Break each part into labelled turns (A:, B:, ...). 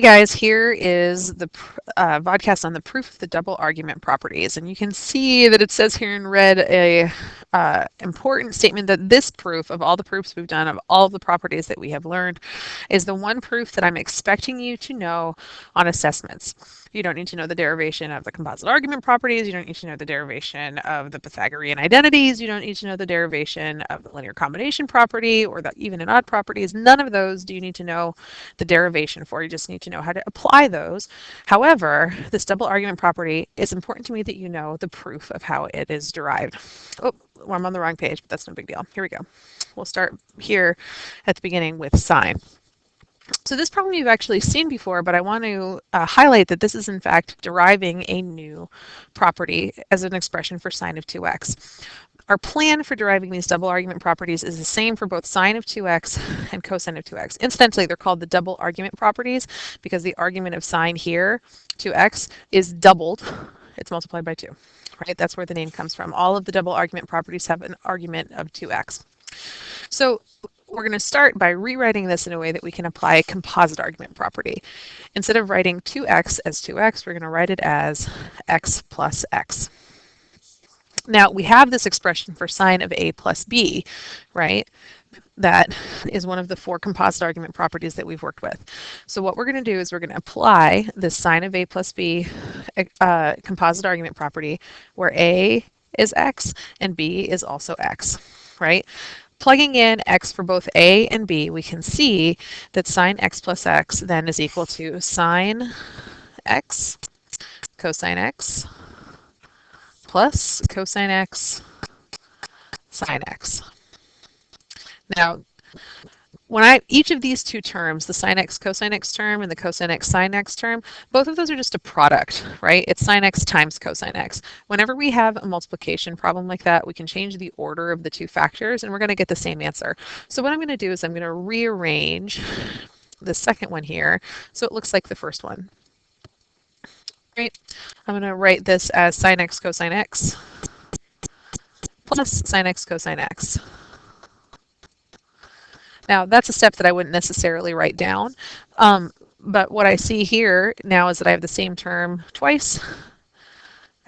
A: Hey guys, here is the uh, vodcast on the proof of the double argument properties. And you can see that it says here in red a uh, important statement that this proof of all the proofs we've done of all the properties that we have learned is the one proof that I'm expecting you to know on assessments. You don't need to know the derivation of the composite argument properties. You don't need to know the derivation of the Pythagorean identities. You don't need to know the derivation of the linear combination property or the even and odd properties. None of those do you need to know the derivation for. You just need to know how to apply those. However, this double argument property is important to me that you know the proof of how it is derived. Oh, well, I'm on the wrong page, but that's no big deal. Here we go. We'll start here at the beginning with sine. So this problem you've actually seen before, but I want to uh, highlight that this is in fact deriving a new property as an expression for sine of 2x. Our plan for deriving these double argument properties is the same for both sine of 2x and cosine of 2x. Incidentally, they're called the double argument properties because the argument of sine here, 2x, is doubled. It's multiplied by 2, right? That's where the name comes from. All of the double argument properties have an argument of 2x. So we're going to start by rewriting this in a way that we can apply a composite argument property. Instead of writing 2x as 2x, we're going to write it as x plus x. Now, we have this expression for sine of a plus b, right? That is one of the four composite argument properties that we've worked with. So what we're going to do is we're going to apply this sine of a plus b uh, composite argument property where a is x and b is also x, right? Plugging in x for both a and b, we can see that sine x plus x then is equal to sine x cosine x plus cosine x sine x. Now, when I each of these two terms, the sine x cosine x term and the cosine x sine x term, both of those are just a product, right? It's sine x times cosine x. Whenever we have a multiplication problem like that, we can change the order of the two factors and we're going to get the same answer. So what I'm going to do is I'm going to rearrange the second one here so it looks like the first one. Right? I'm going to write this as sine x cosine x plus sine x cosine x. Now that's a step that I wouldn't necessarily write down, um, but what I see here now is that I have the same term twice.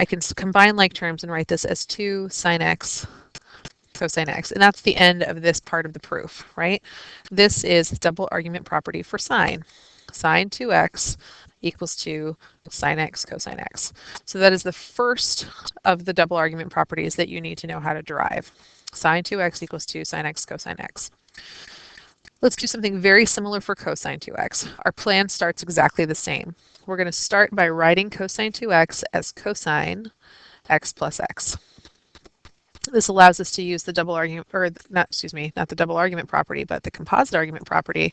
A: I can combine like terms and write this as 2 sine x cosine x, and that's the end of this part of the proof, right? This is the double argument property for sine. Sine 2x equals 2 sine x cosine x. So that is the first of the double argument properties that you need to know how to derive. Sine 2x equals 2 sine x cosine x. Let's do something very similar for cosine 2x. Our plan starts exactly the same. We're going to start by writing cosine 2x as cosine x plus x. This allows us to use the double argument, or not, excuse me, not the double argument property, but the composite argument property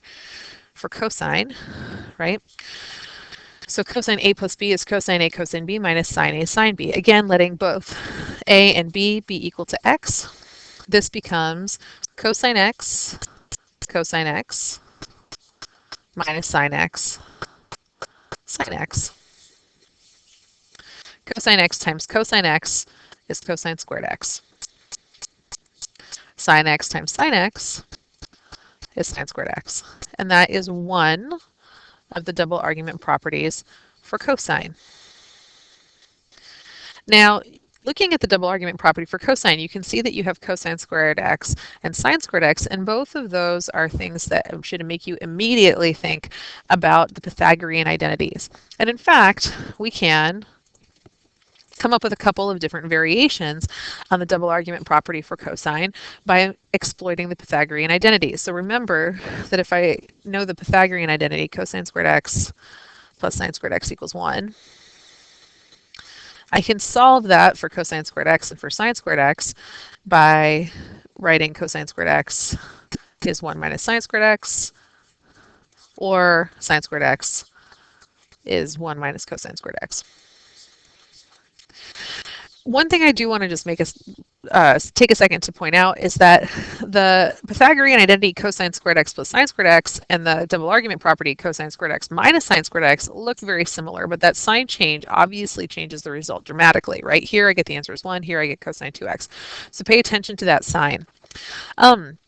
A: for cosine, right? So cosine a plus b is cosine a cosine b minus sine a sine b. Again, letting both a and b be equal to x. This becomes cosine x cosine x minus sine x sine x. Cosine x times cosine x is cosine squared x. Sine x times sine x is sine squared x. And that is one of the double argument properties for cosine. Now, Looking at the double argument property for cosine, you can see that you have cosine squared x and sine squared x, and both of those are things that should make you immediately think about the Pythagorean identities. And in fact, we can come up with a couple of different variations on the double argument property for cosine by exploiting the Pythagorean identities. So remember that if I know the Pythagorean identity, cosine squared x plus sine squared x equals 1, I can solve that for cosine squared x and for sine squared x by writing cosine squared x is 1 minus sine squared x, or sine squared x is 1 minus cosine squared x one thing I do want to just make us uh, take a second to point out is that the Pythagorean identity cosine squared x plus sine squared x and the double argument property cosine squared x minus sine squared x look very similar, but that sign change obviously changes the result dramatically, right? Here I get the answer is 1, here I get cosine 2x. So pay attention to that sign. Um,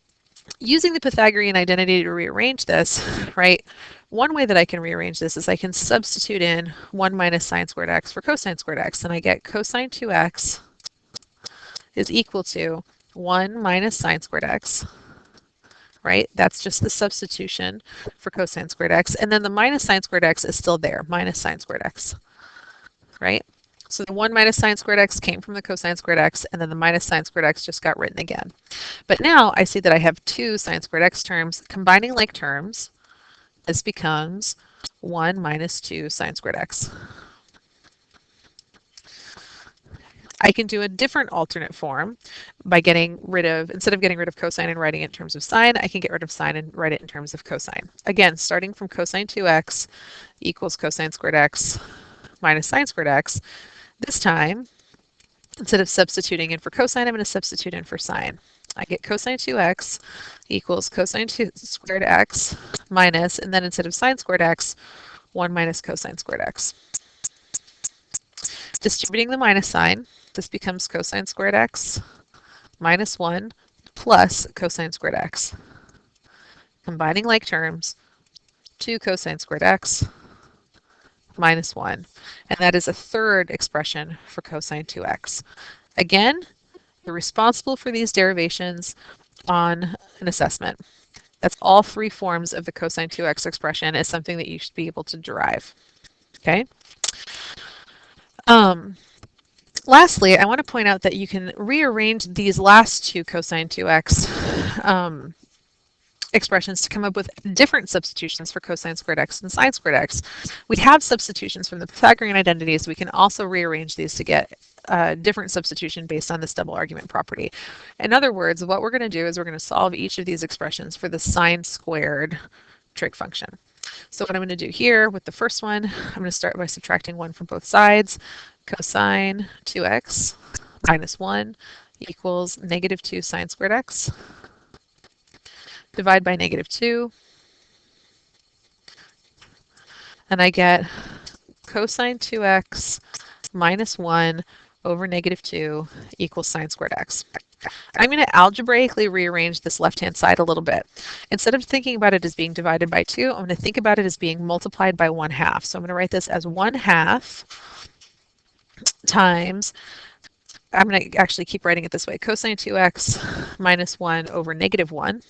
A: using the Pythagorean identity to rearrange this, right, one way that I can rearrange this is I can substitute in 1 minus sine squared x for cosine squared x, and I get cosine 2x is equal to 1 minus sine squared x, right? That's just the substitution for cosine squared x. And then the minus sine squared x is still there, minus sine squared x, right? So the 1 minus sine squared x came from the cosine squared x, and then the minus sine squared x just got written again. But now I see that I have two sine squared x terms. Combining like terms, this becomes 1 minus 2 sine squared x. I can do a different alternate form by getting rid of, instead of getting rid of cosine and writing it in terms of sine, I can get rid of sine and write it in terms of cosine. Again, starting from cosine 2x equals cosine squared x minus sine squared x, this time, instead of substituting in for cosine, I'm going to substitute in for sine. I get cosine 2x equals cosine 2 squared x minus, and then instead of sine squared x, 1 minus cosine squared x. Distributing the minus sign, this becomes cosine squared x minus 1 plus cosine squared x. Combining like terms, 2 cosine squared x minus 1. And that is a third expression for cosine 2x. Again, you're responsible for these derivations on an assessment. That's all three forms of the cosine 2x expression is something that you should be able to derive. Okay. Um, lastly, I want to point out that you can rearrange these last two cosine 2x um, expressions to come up with different substitutions for cosine squared x and sine squared x. We have substitutions from the Pythagorean identities. We can also rearrange these to get a different substitution based on this double argument property. In other words, what we're going to do is we're going to solve each of these expressions for the sine squared trig function. So what I'm going to do here with the first one, I'm going to start by subtracting 1 from both sides. Cosine 2x minus 1 equals negative 2 sine squared x divide by negative 2, and I get cosine 2x minus 1 over negative 2 equals sine squared x. I'm going to algebraically rearrange this left-hand side a little bit. Instead of thinking about it as being divided by 2, I'm going to think about it as being multiplied by 1 half. So I'm going to write this as 1 half times, I'm going to actually keep writing it this way, cosine 2x minus 1 over negative 1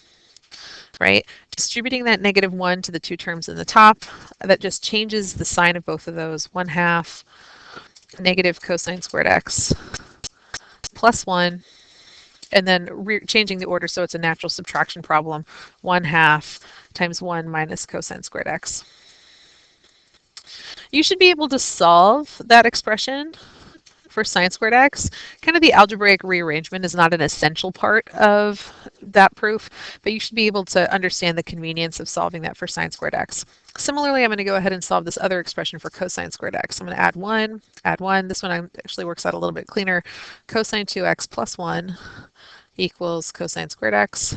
A: right? Distributing that negative 1 to the two terms in the top, that just changes the sign of both of those. 1 half negative cosine squared x plus 1, and then changing the order so it's a natural subtraction problem. 1 half times 1 minus cosine squared x. You should be able to solve that expression for sine squared x. Kind of the algebraic rearrangement is not an essential part of that proof, but you should be able to understand the convenience of solving that for sine squared x. Similarly, I'm going to go ahead and solve this other expression for cosine squared x. I'm going to add 1, add 1. This one actually works out a little bit cleaner. Cosine 2x plus 1 equals cosine squared x,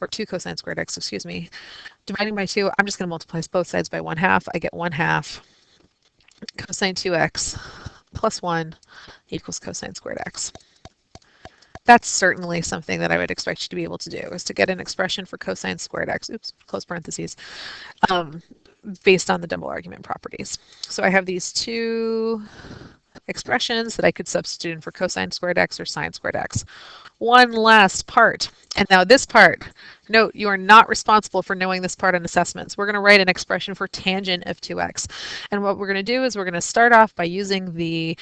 A: or 2 cosine squared x, excuse me. Dividing by 2, I'm just going to multiply both sides by 1 half. I get 1 half cosine 2x plus 1 equals cosine squared x. That's certainly something that I would expect you to be able to do, is to get an expression for cosine squared x, oops, close parentheses, um, based on the double argument properties. So I have these two expressions that I could substitute in for cosine squared x or sine squared x. One last part, and now this part, note you are not responsible for knowing this part on assessments. We're going to write an expression for tangent of 2x. And what we're going to do is we're going to start off by using the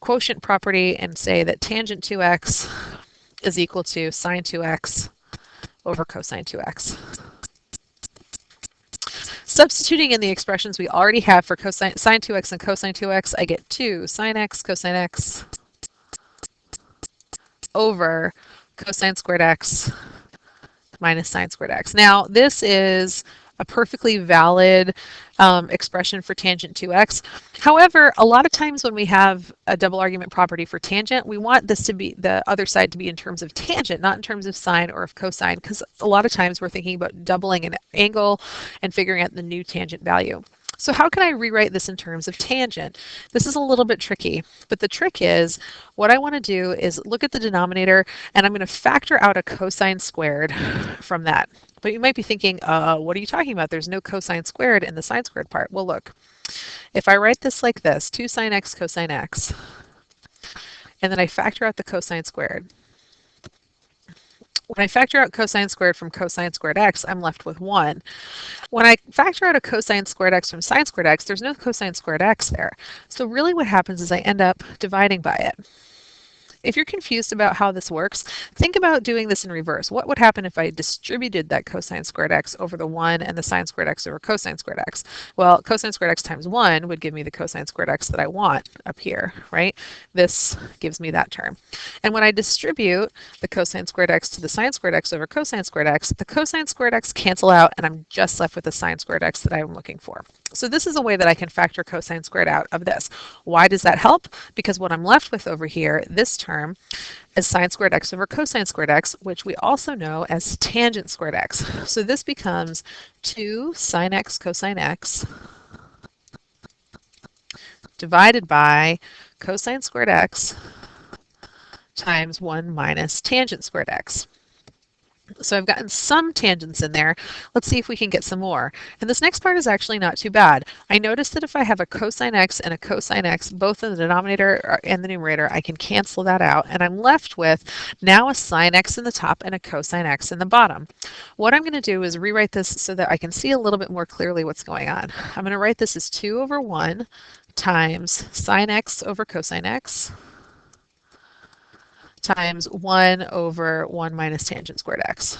A: quotient property and say that tangent 2x is equal to sine 2x over cosine 2x. Substituting in the expressions we already have for cosine sine 2x and cosine 2x, I get 2 sine x cosine x over cosine squared x minus sine squared x. Now, this is a perfectly valid um, expression for tangent 2x. However, a lot of times when we have a double argument property for tangent, we want this to be the other side to be in terms of tangent, not in terms of sine or of cosine, because a lot of times we're thinking about doubling an angle and figuring out the new tangent value. So how can I rewrite this in terms of tangent? This is a little bit tricky, but the trick is what I want to do is look at the denominator and I'm going to factor out a cosine squared from that. But you might be thinking, uh, what are you talking about? There's no cosine squared in the sine squared part. Well, look, if I write this like this, 2 sine x cosine x, and then I factor out the cosine squared, when I factor out cosine squared from cosine squared x, I'm left with 1. When I factor out a cosine squared x from sine squared x, there's no cosine squared x there. So really what happens is I end up dividing by it. If you're confused about how this works, think about doing this in reverse. What would happen if I distributed that cosine squared x over the 1 and the sine squared x over cosine squared x? Well, cosine squared x times 1 would give me the cosine squared x that I want up here, right? This gives me that term. And when I distribute the cosine squared x to the sine squared x over cosine squared x, the cosine squared x cancel out and I'm just left with the sine squared x that I'm looking for. So this is a way that I can factor cosine squared out of this. Why does that help? Because what I'm left with over here, this term, is sine squared x over cosine squared x, which we also know as tangent squared x. So this becomes 2 sine x cosine x divided by cosine squared x times 1 minus tangent squared x. So I've gotten some tangents in there. Let's see if we can get some more. And this next part is actually not too bad. I noticed that if I have a cosine x and a cosine x, both in the denominator and the numerator, I can cancel that out. And I'm left with now a sine x in the top and a cosine x in the bottom. What I'm going to do is rewrite this so that I can see a little bit more clearly what's going on. I'm going to write this as 2 over 1 times sine x over cosine x times 1 over 1 minus tangent squared x.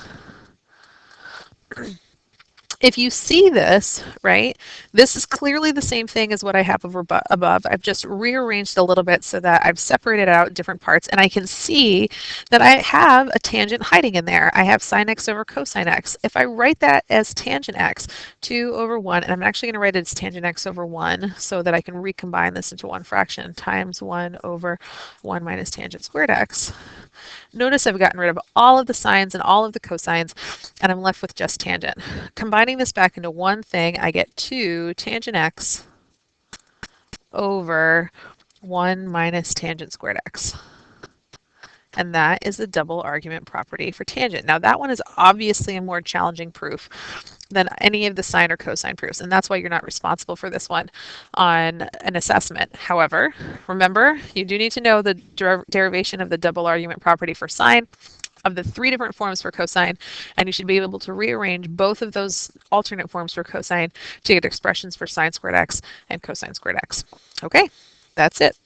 A: if you see this, right, this is clearly the same thing as what I have over above. I've just rearranged a little bit so that I've separated out different parts and I can see that I have a tangent hiding in there. I have sine x over cosine x. If I write that as tangent x, 2 over 1, and I'm actually going to write it as tangent x over 1 so that I can recombine this into one fraction times 1 over 1 minus tangent squared x. Notice I've gotten rid of all of the sines and all of the cosines, and I'm left with just tangent. Combining this back into one thing, I get 2 tangent x over 1 minus tangent squared x. And that is the double argument property for tangent. Now that one is obviously a more challenging proof than any of the sine or cosine proofs. And that's why you're not responsible for this one on an assessment. However, remember, you do need to know the der derivation of the double argument property for sine of the three different forms for cosine, and you should be able to rearrange both of those alternate forms for cosine to get expressions for sine squared x and cosine squared x. Okay, that's it.